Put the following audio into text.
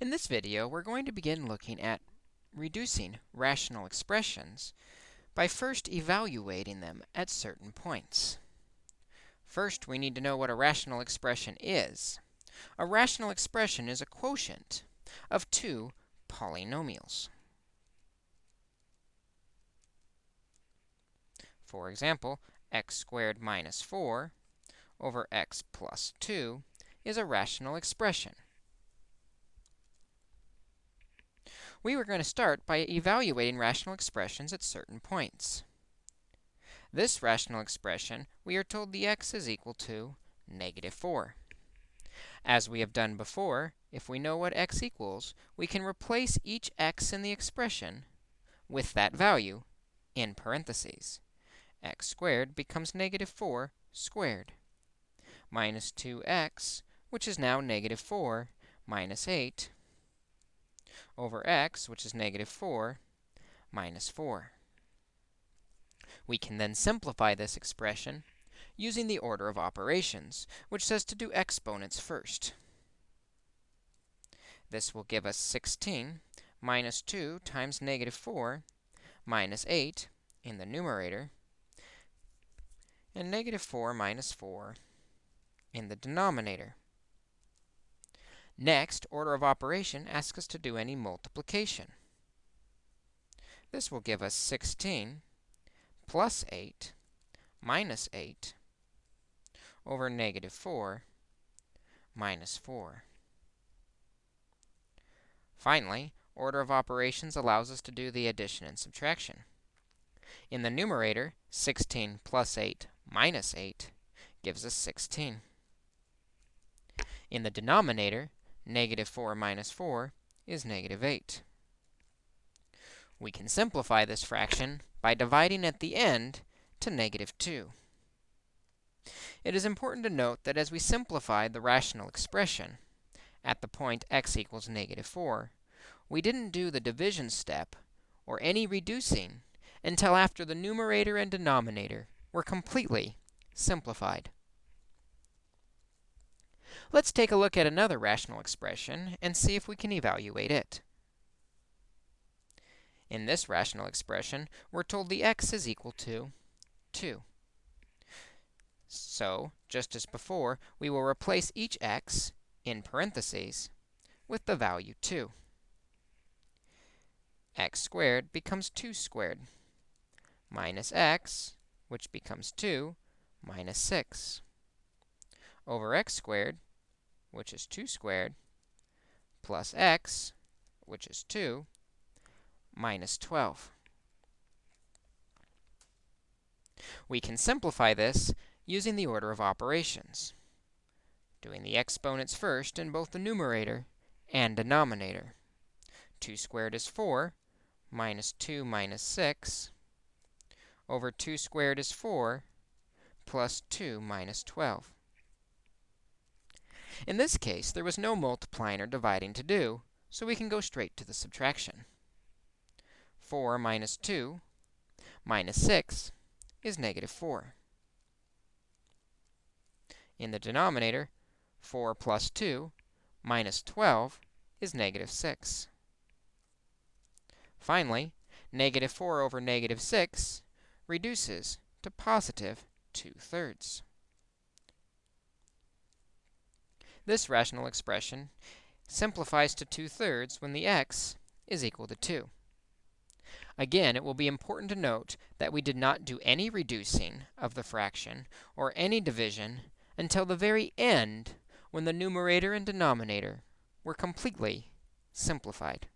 In this video, we're going to begin looking at reducing rational expressions by first evaluating them at certain points. First, we need to know what a rational expression is. A rational expression is a quotient of two polynomials. For example, x squared minus 4 over x plus 2 is a rational expression. We were going to start by evaluating rational expressions at certain points. This rational expression, we are told the x is equal to negative 4. As we have done before, if we know what x equals, we can replace each x in the expression with that value in parentheses. x squared becomes negative 4 squared minus 2x, which is now negative 4 minus 8 over x, which is negative 4, minus 4. We can then simplify this expression using the order of operations, which says to do exponents first. This will give us 16 minus 2 times negative 4 minus 8 in the numerator, and negative 4 minus 4 in the denominator. Next, order of operation asks us to do any multiplication. This will give us 16 plus 8 minus 8 over negative 4 minus 4. Finally, order of operations allows us to do the addition and subtraction. In the numerator, 16 plus 8 minus 8 gives us 16. In the denominator, negative 4 minus 4 is negative 8. We can simplify this fraction by dividing at the end to negative 2. It is important to note that as we simplify the rational expression at the point x equals negative 4, we didn't do the division step or any reducing until after the numerator and denominator were completely simplified. Let's take a look at another rational expression and see if we can evaluate it. In this rational expression, we're told the x is equal to 2. So, just as before, we will replace each x in parentheses with the value 2. x squared becomes 2 squared minus x, which becomes 2, minus 6 over x squared, which is 2 squared, plus x, which is 2, minus 12. We can simplify this using the order of operations, doing the exponents first in both the numerator and denominator. 2 squared is 4, minus 2 minus 6, over 2 squared is 4, plus 2 minus 12. In this case, there was no multiplying or dividing to do, so we can go straight to the subtraction. 4 minus 2 minus 6 is negative 4. In the denominator, 4 plus 2 minus 12 is negative 6. Finally, negative 4 over negative 6 reduces to positive 2 thirds. This rational expression simplifies to 2 thirds when the x is equal to 2. Again, it will be important to note that we did not do any reducing of the fraction or any division until the very end when the numerator and denominator were completely simplified.